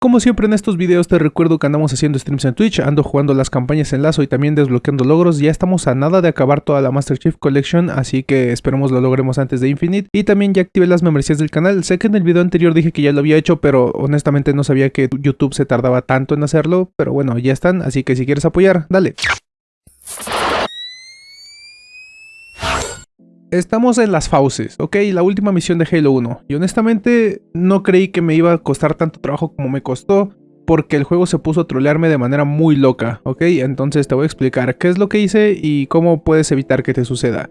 Como siempre en estos videos te recuerdo que andamos haciendo streams en Twitch, ando jugando las campañas en lazo y también desbloqueando logros, ya estamos a nada de acabar toda la Master Chief Collection, así que esperemos lo logremos antes de Infinite. Y también ya activé las membresías del canal, sé que en el video anterior dije que ya lo había hecho, pero honestamente no sabía que YouTube se tardaba tanto en hacerlo, pero bueno, ya están, así que si quieres apoyar, dale. Estamos en las fauces, ok, la última misión de Halo 1. Y honestamente no creí que me iba a costar tanto trabajo como me costó, porque el juego se puso a trolearme de manera muy loca, ok. Entonces te voy a explicar qué es lo que hice y cómo puedes evitar que te suceda.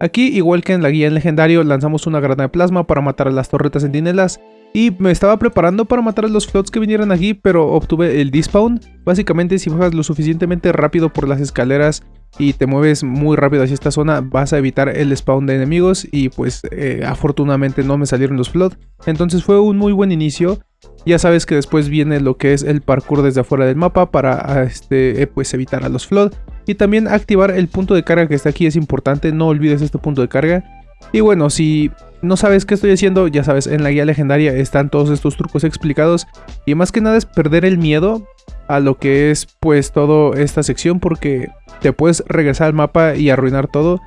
Aquí, igual que en la guía en legendario, lanzamos una granada de plasma para matar a las torretas centinelas. Y me estaba preparando para matar a los flots que vinieran aquí, pero obtuve el despawn. Básicamente, si bajas lo suficientemente rápido por las escaleras y te mueves muy rápido hacia esta zona, vas a evitar el spawn de enemigos y pues eh, afortunadamente no me salieron los flood. Entonces fue un muy buen inicio. Ya sabes que después viene lo que es el parkour desde afuera del mapa para este, eh, pues evitar a los flood. Y también activar el punto de carga que está aquí es importante, no olvides este punto de carga. Y bueno, si no sabes qué estoy haciendo, ya sabes, en la guía legendaria están todos estos trucos explicados. Y más que nada es perder el miedo a lo que es pues toda esta sección porque te puedes regresar al mapa y arruinar todo.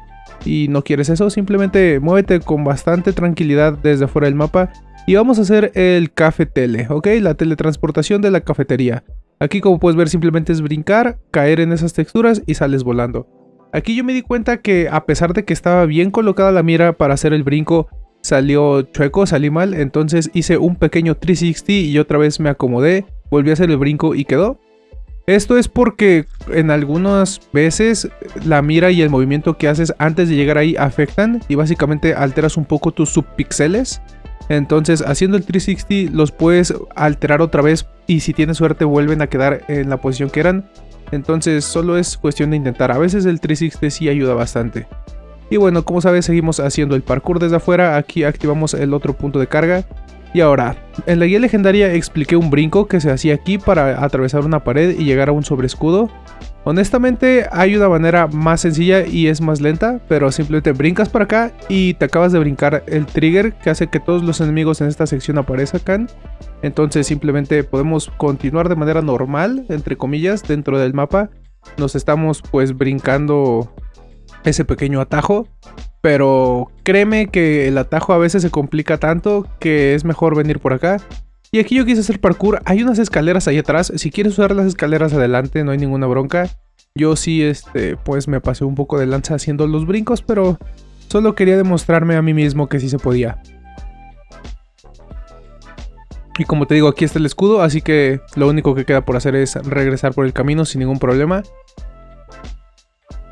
Y no quieres eso, simplemente muévete con bastante tranquilidad desde fuera del mapa. Y vamos a hacer el café tele, ¿ok? La teletransportación de la cafetería. Aquí como puedes ver simplemente es brincar, caer en esas texturas y sales volando. Aquí yo me di cuenta que a pesar de que estaba bien colocada la mira para hacer el brinco, salió chueco, salí mal, entonces hice un pequeño 360 y otra vez me acomodé, volví a hacer el brinco y quedó. Esto es porque en algunas veces la mira y el movimiento que haces antes de llegar ahí afectan y básicamente alteras un poco tus subpixeles. Entonces haciendo el 360 los puedes alterar otra vez y si tienes suerte vuelven a quedar en la posición que eran. Entonces solo es cuestión de intentar, a veces el 360 sí ayuda bastante. Y bueno, como sabes, seguimos haciendo el parkour desde afuera. Aquí activamos el otro punto de carga. Y ahora, en la guía legendaria expliqué un brinco que se hacía aquí para atravesar una pared y llegar a un sobreescudo. Honestamente hay una manera más sencilla y es más lenta, pero simplemente brincas para acá y te acabas de brincar el trigger que hace que todos los enemigos en esta sección aparezcan. Entonces simplemente podemos continuar de manera normal, entre comillas, dentro del mapa. Nos estamos pues brincando ese pequeño atajo. Pero créeme que el atajo a veces se complica tanto que es mejor venir por acá. Y aquí yo quise hacer parkour. Hay unas escaleras ahí atrás. Si quieres usar las escaleras adelante no hay ninguna bronca. Yo sí, este, pues me pasé un poco de lanza haciendo los brincos, pero solo quería demostrarme a mí mismo que sí se podía. Y como te digo, aquí está el escudo, así que lo único que queda por hacer es regresar por el camino sin ningún problema.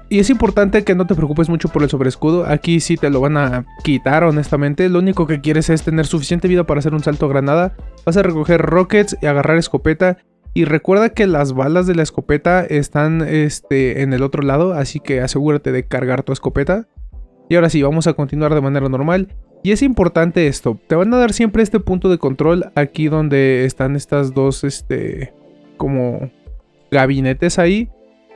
Y es importante que no te preocupes mucho por el sobreescudo, aquí sí te lo van a quitar honestamente, lo único que quieres es tener suficiente vida para hacer un salto a granada, vas a recoger rockets y agarrar escopeta, y recuerda que las balas de la escopeta están este, en el otro lado, así que asegúrate de cargar tu escopeta. Y ahora sí, vamos a continuar de manera normal. Y es importante esto, te van a dar siempre este punto de control aquí donde están estas dos, este, como gabinetes ahí.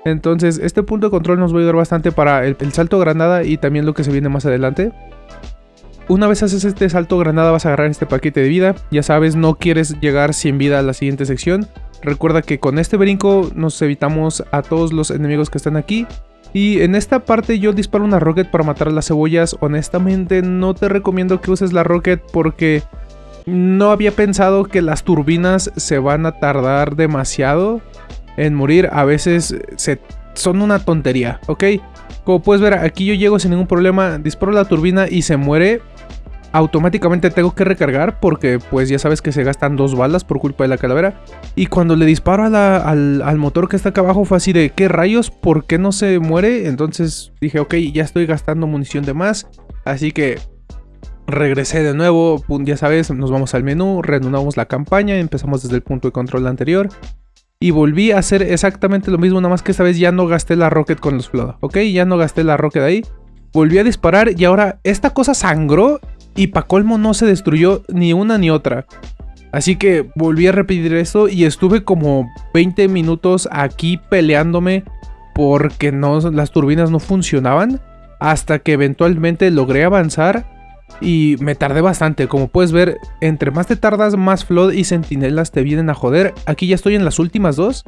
Entonces este punto de control nos va a ayudar bastante para el, salto granada y también lo que se viene más adelante. Una vez haces este salto granada vas a agarrar este paquete de vida. Ya sabes, no quieres llegar sin vida a la siguiente sección. Recuerda que con este brinco nos evitamos a todos los enemigos que están aquí. Y en esta parte yo disparo una rocket para matar las cebollas. Honestamente no te recomiendo que uses la rocket porque no había pensado que las turbinas se van a tardar demasiado en morir a veces se, son una tontería, ¿ok? Como puedes ver, aquí yo llego sin ningún problema, disparo la turbina y se muere. Automáticamente tengo que recargar porque pues ya sabes que se gastan dos balas por culpa de la calavera. Y cuando le disparo al, motor que está acá abajo fue así de ¿qué rayos? ¿Por qué no se muere? Entonces dije ok, ya estoy gastando munición de más. Así que regresé de nuevo, ya sabes, nos vamos al menú, reanudamos la campaña, empezamos desde el punto de control anterior. Y volví a hacer exactamente lo mismo, nada más que esta vez ya no gasté la rocket con los flood, ¿ok? Ya no gasté la rocket ahí. Volví a disparar y ahora esta cosa sangró y pa' colmo no se destruyó ni una ni otra. Así que volví a repetir esto y estuve como 20 minutos aquí peleándome porque no, las turbinas no funcionaban. Hasta que eventualmente logré avanzar Y me tardé bastante, como puedes ver, entre más te tardas, más Flood y Sentinelas te vienen a joder. Aquí ya estoy en las últimas dos.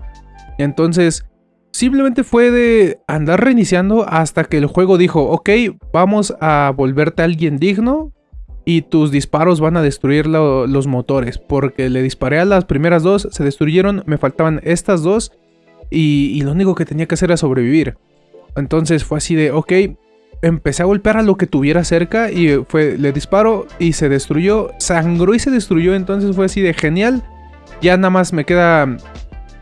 Entonces, simplemente fue de andar reiniciando hasta que el juego dijo, ok, vamos a volverte a alguien digno y tus disparos van a destruir los motores. Porque le disparé a las primeras dos, se destruyeron, me faltaban estas dos y, y lo único que tenía que hacer era sobrevivir. Entonces fue así de, ok, empecé a golpear a lo que tuviera cerca y fue, le disparo y se destruyó, sangró y se destruyó, entonces fue así de genial. Ya nada más me queda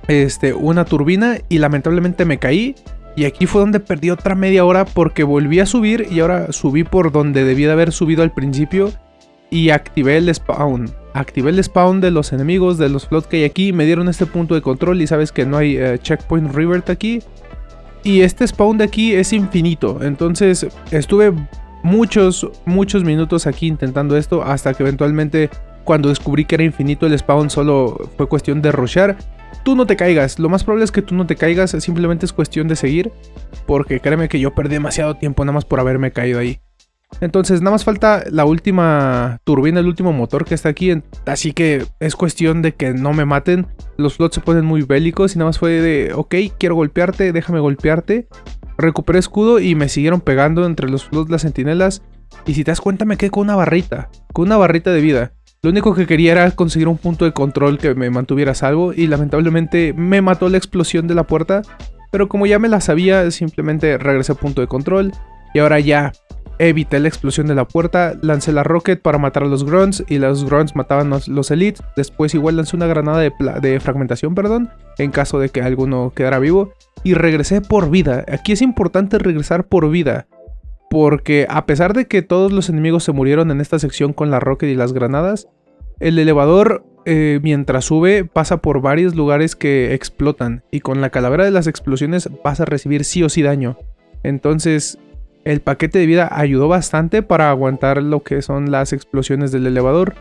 este, una turbina y lamentablemente me caí. Y aquí fue donde perdí otra media hora porque volví a subir y ahora subí por donde debía de haber subido al principio y activé el spawn. Activé el spawn de los enemigos, de los flots que hay aquí, me dieron este punto de control y sabes que no hay eh, checkpoint revert aquí. Y este spawn de aquí es infinito. Entonces estuve muchos, muchos minutos aquí intentando esto. Hasta que eventualmente cuando descubrí que era infinito el spawn solo fue cuestión de rushar. Tú no te caigas. Lo más probable es que tú no te caigas. Simplemente es cuestión de seguir. Porque créeme que yo perdí demasiado tiempo nada más por haberme caído ahí. Entonces nada más falta la última turbina, el último motor que está aquí. Así que es cuestión de que no me maten. Los flots se ponen muy bélicos y nada más fue de, ok, quiero golpearte, déjame golpearte. Recuperé escudo y me siguieron pegando entre los flots las sentinelas. Y si te das cuenta me quedé con una barrita, con una barrita de vida. Lo único que quería era conseguir un punto de control que me mantuviera salvo y lamentablemente me mató la explosión de la puerta. Pero como ya me la sabía, simplemente regresé a punto de control y ahora ya evité la explosión de la puerta, lancé la rocket para matar a los grunts y los grunts mataban a los elites. Después igual lancé una granada de, fragmentación, perdón, en caso de que alguno quedara vivo. Y regresé por vida. Aquí es importante regresar por vida. Porque a pesar de que todos los enemigos se murieron en esta sección con la rocket y las granadas, el elevador eh, mientras sube pasa por varios lugares que explotan. Y con la calavera de las explosiones vas a recibir sí o sí daño. Entonces el paquete de vida ayudó bastante para aguantar lo que son las explosiones del elevador.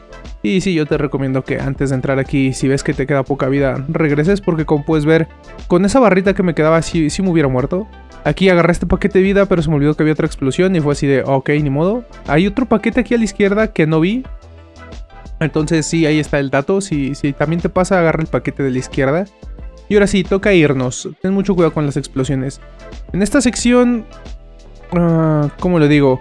Y sí, yo te recomiendo que antes de entrar aquí, si ves que te queda poca vida, regreses porque como puedes ver, con esa barrita que me quedaba sí, sí me hubiera muerto. Aquí agarré este paquete de vida, pero se me olvidó que había otra explosión y fue así de, ok, ni modo. Hay otro paquete aquí a la izquierda que no vi. Entonces sí, ahí está el dato. Si, si también te pasa, agarra el paquete de la izquierda. Y ahora sí, toca irnos. Ten mucho cuidado con las explosiones. En esta sección Uh, ¿Cómo le digo?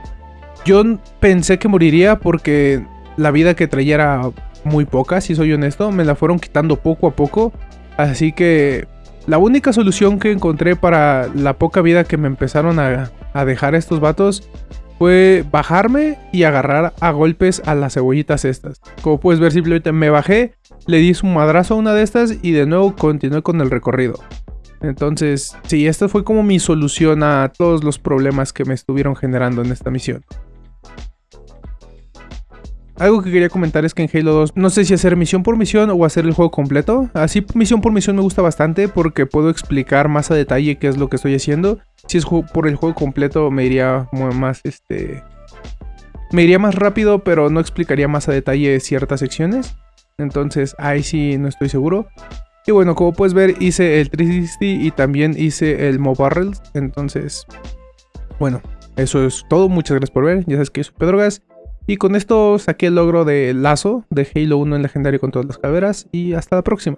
Yo pensé que moriría porque la vida que traía era muy poca, si soy honesto. Me la fueron quitando poco a poco. Así que la única solución que encontré para la poca vida que me empezaron a, a dejar estos vatos fue bajarme y agarrar a golpes a las cebollitas estas. Como puedes ver, simplemente me bajé, le di su madrazo a una de estas y de nuevo continué con el recorrido. Entonces, sí, esta fue como mi solución a todos los problemas que me estuvieron generando en esta misión. Algo que quería comentar es que en Halo 2 no sé si hacer misión por misión o hacer el juego completo. Así misión por misión me gusta bastante porque puedo explicar más a detalle qué es lo que estoy haciendo. Si es por el juego completo me iría más este me iría más rápido, pero no explicaría más a detalle ciertas secciones. Entonces ahí sí no estoy seguro. Y bueno, como puedes ver, hice el 360 y también hice el Barrels. Entonces, bueno, eso es todo. Muchas gracias por ver. Ya sabes que soy Pedro Gas. Y con esto saqué el logro de Lazo de Halo 1 en legendario con todas las caderas. Y hasta la próxima.